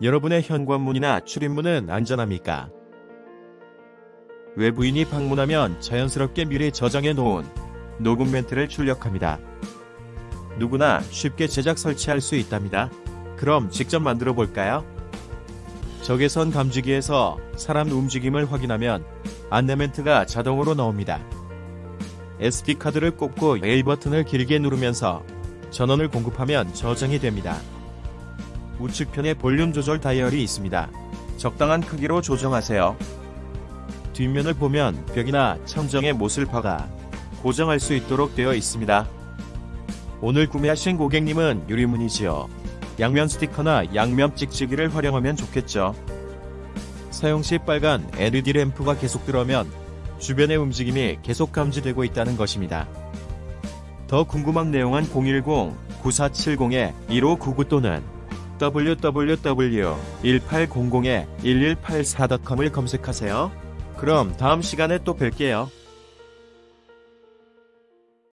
여러분의 현관문이나 출입문은 안전합니까? 외부인이 방문하면 자연스럽게 미리 저장해 놓은 녹음 멘트를 출력합니다. 누구나 쉽게 제작 설치할 수 있답니다. 그럼 직접 만들어 볼까요? 적외선 감지기에서 사람 움직임을 확인하면 안내 멘트가 자동으로 나옵니다. SD카드를 꼽고 A 버튼을 길게 누르면서 전원을 공급하면 저장이 됩니다. 우측편에 볼륨 조절 다이얼이 있습니다. 적당한 크기로 조정하세요. 뒷면을 보면 벽이나 천정에 못을 박아 고정할 수 있도록 되어 있습니다. 오늘 구매하신 고객님은 유리문이지요. 양면 스티커나 양면 찍찍이를 활용하면 좋겠죠. 사용 시 빨간 LED 램프가 계속 들어오면 주변의 움직임이 계속 감지되고 있다는 것입니다. 더 궁금한 내용은 010-9470-1599 또는 www.1800-1184.com을 검색하세요. 그럼 다음 시간에 또 뵐게요.